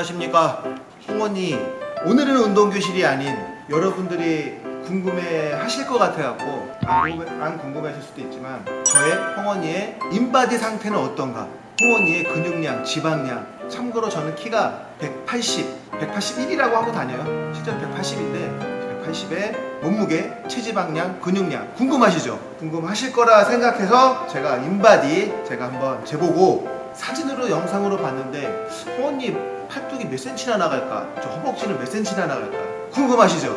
안녕하십니까? 홍언니. 오늘은 운동교실이 아닌 여러분들이 궁금해 하실 것 같아갖고 안, 궁금해, 안 궁금하실 수도 있지만 저의 홍언니의 인바디 상태는 어떤가? 홍언니의 근육량, 지방량. 참고로 저는 키가 180, 181이라고 하고 다녀요. 실제로 180인데 180에 몸무게, 체지방량, 근육량 궁금하시죠? 궁금하실 거라 생각해서 제가 인바디 제가 한번 재보고 사진으로 영상으로 봤는데 홍언니 팔뚝이 몇 센치나 나갈까? 저 허벅지는 몇 센치나 나갈까? 궁금하시죠?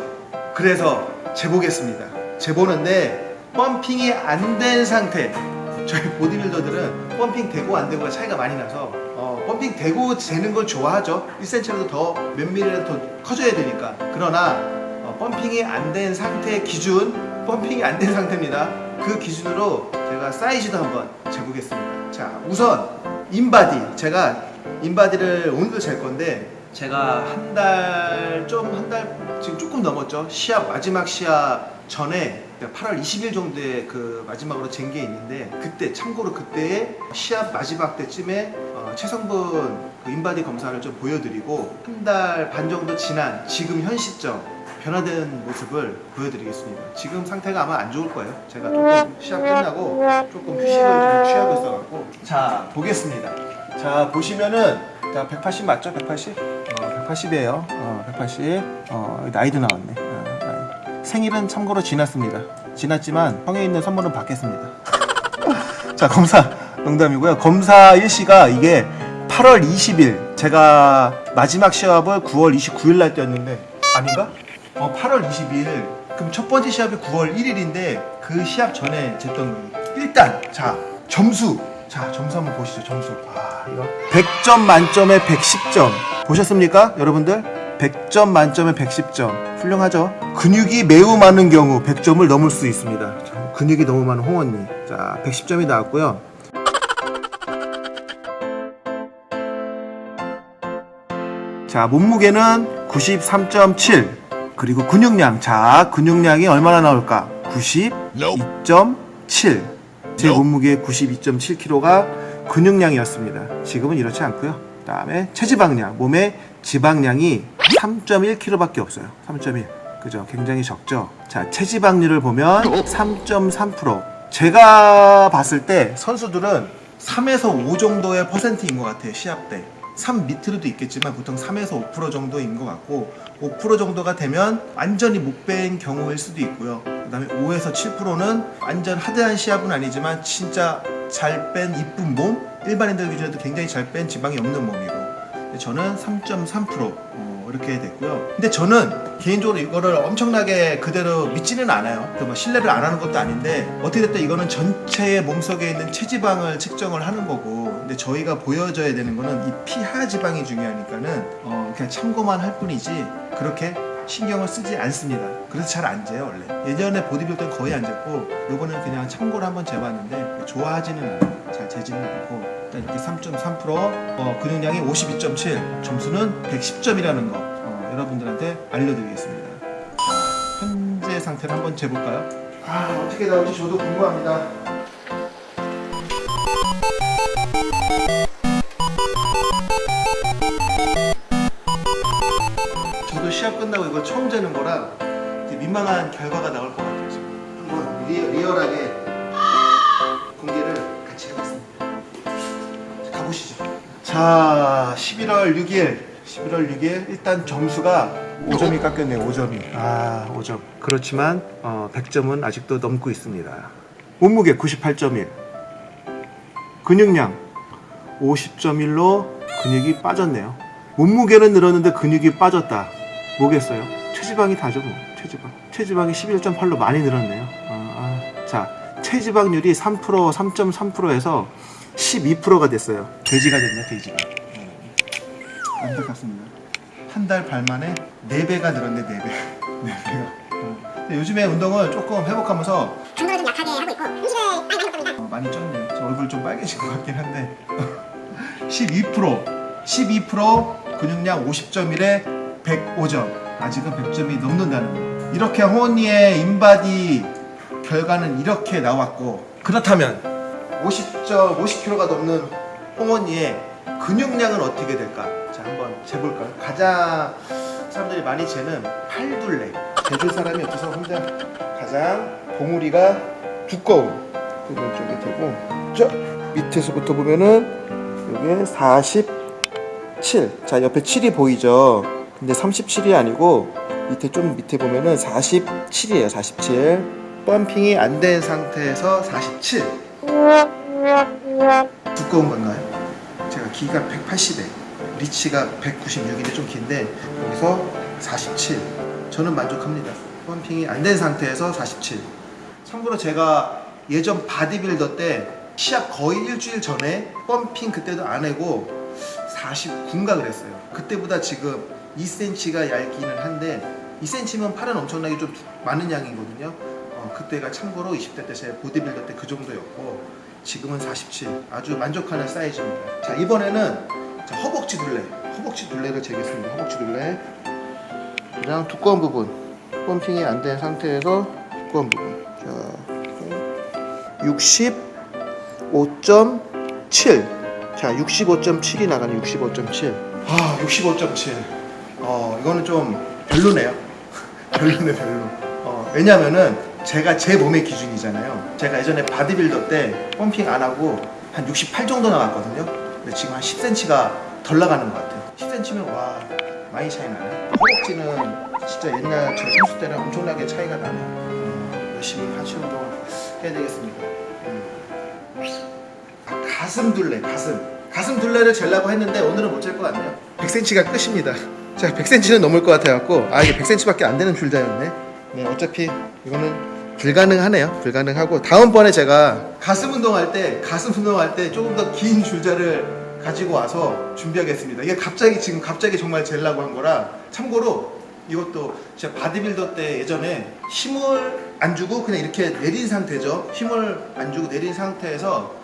그래서 재보겠습니다. 재보는데 펌핑이 안 된 상태 저희 보디빌더들은 펌핑 되고 안 되고가 차이가 많이 나서 어, 펌핑 되고 재는 걸 좋아하죠 1cm라도 더몇 밀리라도 더 커져야 되니까 그러나 어, 펌핑이 안 된 상태 기준 펌핑이 안 된 상태입니다 그 기준으로 제가 사이즈도 한번 재보겠습니다 자 우선 인바디. 제가 인바디를 오늘도 잴 건데 제가 한 달 좀 한 달 지금 조금 넘었죠. 시합 마지막 시합 전에 8월 20일 정도에 그 마지막으로 잰 게 있는데 그때 참고로 그때의 시합 마지막 때쯤에 어, 체성분 그 인바디 검사를 좀 보여드리고 한 달 반 정도 지난 지금 현 시점 변화된 모습을 보여드리겠습니다. 지금 상태가 아마 안 좋을 거예요. 제가 조금 시합 끝나고 조금 휴식을 좀 취하고 있어갖고 자 보겠습니다. 자 보시면은 자 180 맞죠? 180? 어 180이에요. 어 180. 어 나이도 나왔네. 어. 생일은 참고로 지났습니다. 지났지만 형에 있는 선물은 받겠습니다. 자 검사 농담이고요. 검사 일시가 이게 8월 20일 제가 마지막 시합을 9월 29일 날 뛰었는데 아닌가? 어 8월 20일. 그럼 첫 번째 시합이 9월 1일인데 그 시합 전에 쟀던 거예요. 일단 자 점수. 자 점수 한번 보시죠 점수. 아 이거. 100점 만점에 110점. 보셨습니까 여러분들? 100점 만점에 110점. 훌륭하죠? 근육이 매우 많은 경우 100점을 넘을 수 있습니다. 자, 근육이 너무 많은 홍언니. 자 110점이 나왔고요. 자 몸무게는 93.7 그리고 근육량. 자 근육량이 얼마나 나올까? 92.7 제 몸무게 92.7kg가 근육량이었습니다. 지금은 이렇지 않고요. 그 다음에 체지방량. 몸의 지방량이 3.1kg 밖에 없어요. 3.1 그죠? 굉장히 적죠? 자 체지방률을 보면 3.3% 제가 봤을 때 선수들은 3에서 5 정도의 퍼센트인 것 같아요 시합 때 3 밑으로도 있겠지만 보통 3에서 5% 정도인 것 같고 5% 정도가 되면 완전히 못 뺀 경우일 수도 있고요. 그 다음에 5에서 7%는 완전 하드한 시합은 아니지만 진짜 잘 뺀 이쁜 몸 일반인들 기준에도 굉장히 잘 뺀 지방이 없는 몸이고. 저는 3.3% 어, 이렇게 됐고요. 근데 저는 개인적으로 이거를 엄청나게 그대로 믿지는 않아요. 뭐 신뢰를 안 하는 것도 아닌데 어떻게 됐든 이거는 전체의 몸속에 있는 체지방을 측정을 하는 거고 근데 저희가 보여줘야 되는 거는 이 피하 지방이 중요하니까는 어, 그냥 참고만 할 뿐이지 그렇게 신경을 쓰지 않습니다. 그래서 잘 안 재요 원래. 예전에 보디빌더는 거의 안 쟀고 요거는 그냥 참고로 한번 재봤는데 좋아하지는 않아요. 잘 재지는 않고 일단 이렇게 3.3% 어, 근육량이 52.7 점수는 110점이라는 거 어, 여러분들한테 알려드리겠습니다. 자, 현재 상태를 한번 재볼까요? 아 어떻게 나올지 저도 궁금합니다. 민망한 결과가 나올 것 같아요 지금. 한번 리, 리얼하게 공개를 같이 해봤습니다. 자, 가보시죠. 자 11월 6일. 11월 6일. 일단 점수가 5점이 깎였네요 5점이. 아 5점. 그렇지만 어, 100점은 아직도 넘고 있습니다. 몸무게 98.1 근육량 50.1로 근육이 빠졌네요. 몸무게는 늘었는데 근육이 빠졌다. 뭐겠어요? 체지방이 다죠 뭐. 체지방. 체지방이 11.8로 많이 늘었네요. 아, 아. 자 체지방률이 3% 3.3%에서 12%가 됐어요. 돼지가 됐네 돼지가. 음. 안타깝습니다. 한 달 반 만에 4배가 늘었네 4배. 4배가. 어. 요즘에 운동을 조금 회복하면서 강도를 좀 약하게 하고 있고 음식을 많이 많이 보니까 어, 많이 쪘네요 저 얼굴 좀 빨개진 것 같긴 한데. 12% 12% 근육량 50.1에 105점 아직은 100점이 넘는다는 거 이렇게 호언니의 인바디 결과는 이렇게 나왔고 그렇다면 50점 50kg가 넘는 홍언니의 근육량은 어떻게 될까? 자 한번 재볼까요? 가장 사람들이 많이 재는 팔둘레 재줄 사람이 없어서 혼자 가장 봉우리가 두꺼운 부분 쪽에 대고 저 밑에서부터 보면은 여기에 47. 자 옆에 7이 보이죠? 근데 37이 아니고 밑에 좀 밑에 보면은 47이에요. 47. pumping이 안 된 상태에서 47. 두꺼운 건가요? 제가 키가 180에 리치가 196인데 좀 긴데 여기서 47. 저는 만족합니다. pumping이 안 된 상태에서 47. 참고로 제가 예전 바디빌더 때 시합 거의 일주일 전에 pumping 그때도 안 하고 49인가 그랬어요. 그때보다 지금 2cm가 얇기는 한데 2cm면 팔은 엄청나게 좀 많은 양이거든요. 어, 그때가 참고로 20대 때 제 보디빌더 때 그 정도였고 지금은 47 아주 만족하는 사이즈입니다. 자 이번에는 자, 허벅지 둘레 허벅지 둘레를 재겠습니다. 허벅지 둘레 그냥 두꺼운 부분 펌핑이 안 된 상태에서 두꺼운 부분 자 65.7. 자, 65.7이 나가네. 65.7. 아, 65.7. 어, 이거는 좀 별로네요. 별로네, 별로. 어, 왜냐면은 제가 제 몸의 기준이잖아요. 제가 예전에 바디빌더 때 pumping 안 하고 한 68 정도 나갔거든요. 근데 지금 한 10cm가 덜 나가는 것 같아요. 10cm면 와, 많이 차이 나네. 허벅지는 진짜 옛날 제 선수 때랑 엄청나게 차이가 나네요. 음, 열심히 하체 운동 해야 되겠습니다. 음. 아, 가슴 둘레 가슴 가슴 둘레를 재려고 했는데 오늘은 못 잴 것 같네요 100cm가 끝입니다 자 100cm는 넘을 것 같아갖고 아 이게 100cm밖에 안 되는 줄자였네 네 어차피 이거는 불가능하네요 불가능하고 다음번에 제가 가슴 운동할 때 가슴 운동할 때 조금 더 긴 줄자를 가지고 와서 준비하겠습니다 이게 갑자기 지금 갑자기 정말 재려고 한 거라 참고로 이것도 제가 바디빌더 때 예전에 힘을 안 주고 그냥 이렇게 내린 상태죠. 힘을 안 주고 내린 상태에서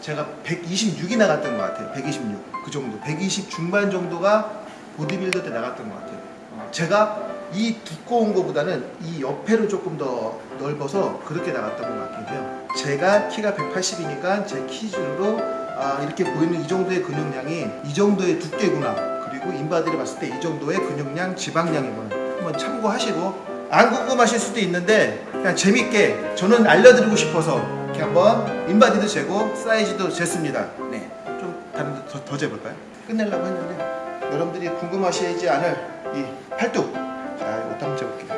제가 126이 나갔던 것 같아요. 126. 그 정도. 120 중반 정도가 보디빌더 때 나갔던 것 같아요. 어, 제가 이 두꺼운 거보다는 이 옆에를 조금 더 넓어서 그렇게 나갔던 것 같긴 해요. 제가 키가 180이니까 제 키준으로 아, 이렇게 보이는 이 정도의 근육량이 이 정도의 두께구나. 그리고 인바디를 봤을 때 이 정도의 근육량, 지방량이구나. 한번 참고하시고 안 궁금하실 수도 있는데 그냥 재밌게 저는 알려드리고 싶어서 이렇게 한번 인바디도 재고 사이즈도 쟀습니다. 네, 좀 다른 데 더, 더 재볼까요? 끝내려고 했는데 여러분들이 궁금하시지 않을 이 팔뚝 자 이것도 한번 재볼게요.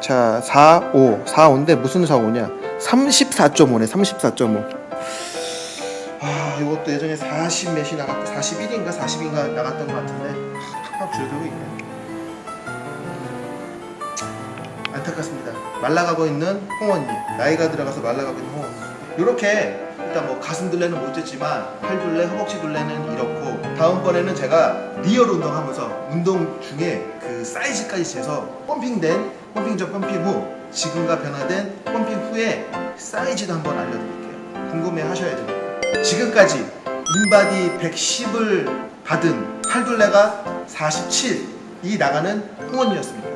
자 4, 5, 4, 5인데 무슨 4, 5냐? 34.5네 34.5. 아 이것도 예전에 40 몇이 나갔고 41인가 40인가 나갔던 것 같은데 팍팍 줄어들고 있네. 안타깝습니다. 말라가고 있는 홍언니 나이가 들어가서 말라가고 있는 홍언니 이렇게 일단 뭐 가슴 둘레는 못 쟀지만 팔 둘레, 허벅지 둘레는 이렇고 다음번에는 제가 real 운동하면서 운동 중에 그 사이즈까지 재서 pumping된 pumping 전 pumping 후 지금과 변화된 pumping 후에 사이즈도 한번 알려드릴게요. 궁금해 하셔야 됩니다. 지금까지 인바디 110을 받은 팔둘레가 47이 나가는 홍언니였습니다.